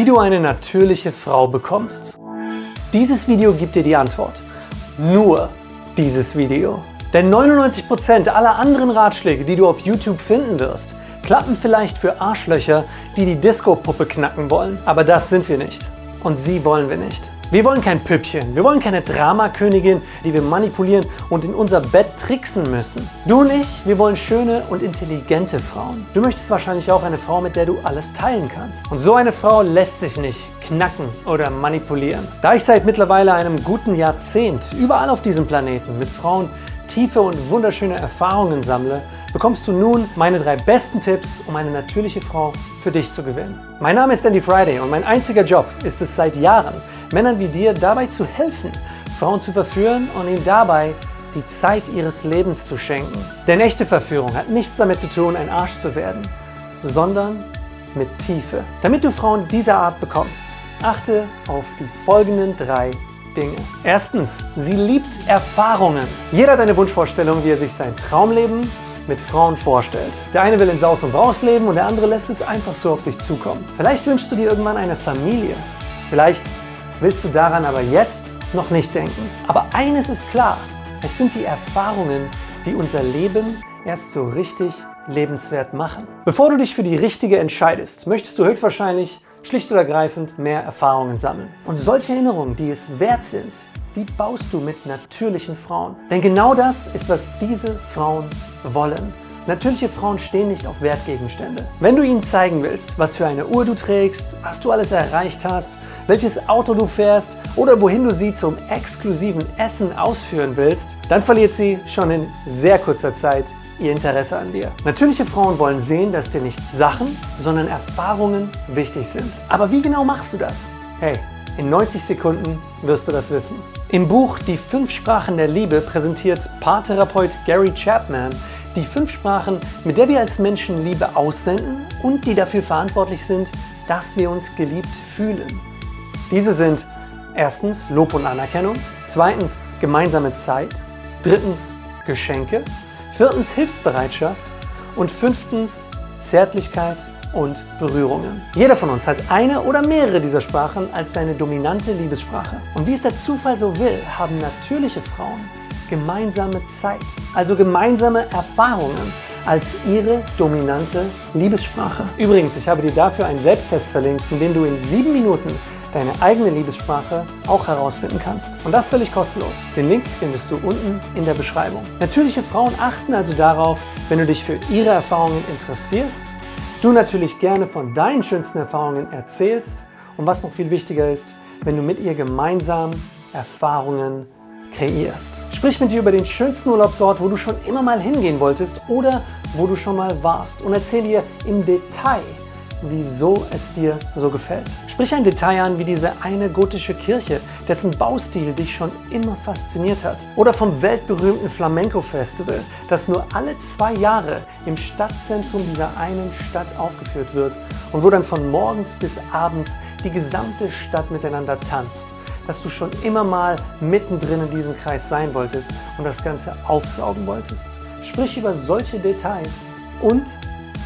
Wie du eine natürliche Frau bekommst. Dieses Video gibt dir die Antwort. Nur dieses Video. Denn 99% aller anderen Ratschläge, die du auf YouTube finden wirst, klappen vielleicht für Arschlöcher, die die Disco-Puppe knacken wollen. Aber das sind wir nicht. Und sie wollen wir nicht. Wir wollen kein Püppchen, wir wollen keine Dramakönigin, die wir manipulieren und in unser Bett tricksen müssen. Du und ich, wir wollen schöne und intelligente Frauen. Du möchtest wahrscheinlich auch eine Frau, mit der du alles teilen kannst. Und so eine Frau lässt sich nicht knacken oder manipulieren. Da ich seit mittlerweile einem guten Jahrzehnt überall auf diesem Planeten mit Frauen tiefe und wunderschöne Erfahrungen sammle, bekommst du nun meine drei besten Tipps, um eine natürliche Frau für dich zu gewinnen. Mein Name ist Andy Friday und mein einziger Job ist es seit Jahren, Männern wie dir dabei zu helfen, Frauen zu verführen und ihnen dabei die Zeit ihres Lebens zu schenken. Denn echte Verführung hat nichts damit zu tun, ein Arsch zu werden, sondern mit Tiefe. Damit du Frauen dieser Art bekommst, achte auf die folgenden drei Dinge. Erstens, sie liebt Erfahrungen. Jeder hat eine Wunschvorstellung, wie er sich sein Traumleben mit Frauen vorstellt. Der eine will in Saus und Braus leben und der andere lässt es einfach so auf sich zukommen. Vielleicht wünschst du dir irgendwann eine Familie. Vielleicht willst du daran aber jetzt noch nicht denken. Aber eines ist klar, es sind die Erfahrungen, die unser Leben erst so richtig lebenswert machen. Bevor du dich für die richtige entscheidest, möchtest du höchstwahrscheinlich schlicht und ergreifend mehr Erfahrungen sammeln. Und solche Erinnerungen, die es wert sind, die baust du mit natürlichen Frauen. Denn genau das ist, was diese Frauen wollen. Natürliche Frauen stehen nicht auf Wertgegenstände. Wenn du ihnen zeigen willst, was für eine Uhr du trägst, was du alles erreicht hast, welches Auto du fährst oder wohin du sie zum exklusiven Essen ausführen willst, dann verliert sie schon in sehr kurzer Zeit ihr Interesse an dir. Natürliche Frauen wollen sehen, dass dir nicht Sachen, sondern Erfahrungen wichtig sind. Aber wie genau machst du das? Hey, in 90 Sekunden wirst du das wissen. Im Buch Die fünf Sprachen der Liebe präsentiert Paartherapeut Gary Chapman die fünf Sprachen, mit der wir als Menschen Liebe aussenden und die dafür verantwortlich sind, dass wir uns geliebt fühlen. Diese sind erstens Lob und Anerkennung, zweitens gemeinsame Zeit, drittens Geschenke, viertens Hilfsbereitschaft und fünftens Zärtlichkeit und Berührungen. Jeder von uns hat eine oder mehrere dieser Sprachen als seine dominante Liebessprache. Und wie es der Zufall so will, haben natürliche Frauen gemeinsame Zeit, also gemeinsame Erfahrungen als ihre dominante Liebessprache. Übrigens, ich habe dir dafür einen Selbsttest verlinkt, in dem du in sieben Minuten deine eigene Liebessprache auch herausfinden kannst. Und das völlig kostenlos. Den Link findest du unten in der Beschreibung. Natürliche Frauen achten also darauf, wenn du dich für ihre Erfahrungen interessierst, du natürlich gerne von deinen schönsten Erfahrungen erzählst und was noch viel wichtiger ist, wenn du mit ihr gemeinsam Erfahrungen kreierst. Sprich mit dir über den schönsten Urlaubsort, wo du schon immer mal hingehen wolltest oder wo du schon mal warst und erzähl ihr im Detail, wieso es dir so gefällt. Sprich ein Detail an wie diese eine gotische Kirche, dessen Baustil dich schon immer fasziniert hat. Oder vom weltberühmten Flamenco-Festival, das nur alle zwei Jahre im Stadtzentrum dieser einen Stadt aufgeführt wird und wo dann von morgens bis abends die gesamte Stadt miteinander tanzt dass du schon immer mal mittendrin in diesem Kreis sein wolltest und das Ganze aufsaugen wolltest. Sprich über solche Details und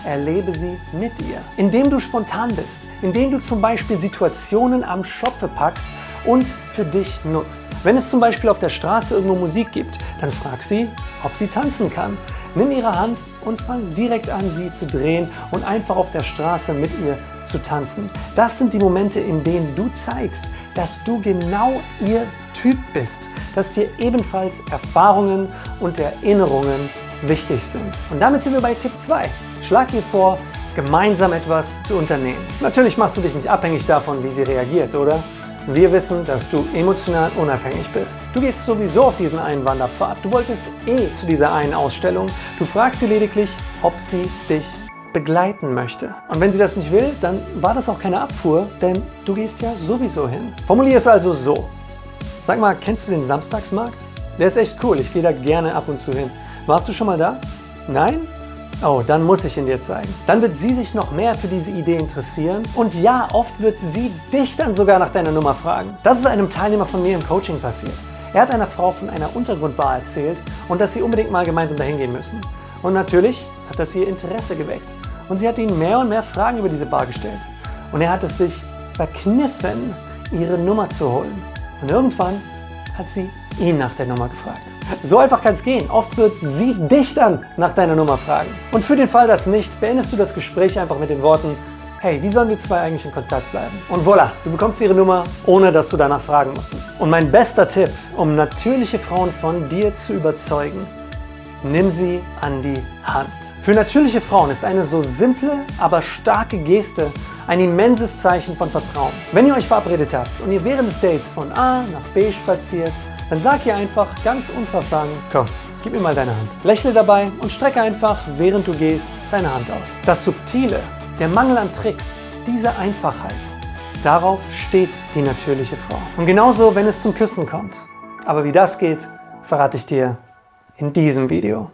erlebe sie mit dir. Indem du spontan bist, indem du zum Beispiel Situationen am Schopfe packst und für dich nutzt. Wenn es zum Beispiel auf der Straße irgendwo Musik gibt, dann frag sie, ob sie tanzen kann. Nimm ihre Hand und fang direkt an, sie zu drehen und einfach auf der Straße mit ihr zu tanzen. Das sind die Momente, in denen du zeigst, dass du genau ihr Typ bist, dass dir ebenfalls Erfahrungen und Erinnerungen wichtig sind. Und damit sind wir bei Tipp 2. Schlag ihr vor, gemeinsam etwas zu unternehmen. Natürlich machst du dich nicht abhängig davon, wie sie reagiert, oder? Wir wissen, dass du emotional unabhängig bist. Du gehst sowieso auf diesen einen Wanderpfad. Du wolltest eh zu dieser einen Ausstellung. Du fragst sie lediglich, ob sie dich begleiten möchte. Und wenn sie das nicht will, dann war das auch keine Abfuhr, denn du gehst ja sowieso hin. Formulier es also so. Sag mal, kennst du den Samstagsmarkt? Der ist echt cool, ich gehe da gerne ab und zu hin. Warst du schon mal da? Nein? Oh, dann muss ich ihn dir zeigen. Dann wird sie sich noch mehr für diese Idee interessieren und ja, oft wird sie dich dann sogar nach deiner Nummer fragen. Das ist einem Teilnehmer von mir im Coaching passiert. Er hat einer Frau von einer Untergrundbar erzählt und dass sie unbedingt mal gemeinsam dahin gehen müssen. Und natürlich hat das ihr Interesse geweckt. Und sie hat ihm mehr und mehr Fragen über diese Bar gestellt. Und er hat es sich verkniffen, ihre Nummer zu holen. Und irgendwann hat sie ihn nach der Nummer gefragt. So einfach kann es gehen. Oft wird sie dich dann nach deiner Nummer fragen. Und für den Fall, dass nicht, beendest du das Gespräch einfach mit den Worten, hey, wie sollen wir zwei eigentlich in Kontakt bleiben? Und voilà, du bekommst ihre Nummer, ohne dass du danach fragen musstest. Und mein bester Tipp, um natürliche Frauen von dir zu überzeugen, nimm sie an die Hand. Für natürliche Frauen ist eine so simple, aber starke Geste ein immenses Zeichen von Vertrauen. Wenn ihr euch verabredet habt und ihr während des Dates von A nach B spaziert, dann sag ihr einfach ganz unverfangen, komm, gib mir mal deine Hand. Lächle dabei und strecke einfach, während du gehst, deine Hand aus. Das Subtile, der Mangel an Tricks, diese Einfachheit, darauf steht die natürliche Frau. Und genauso, wenn es zum Küssen kommt. Aber wie das geht, verrate ich dir in diesem Video.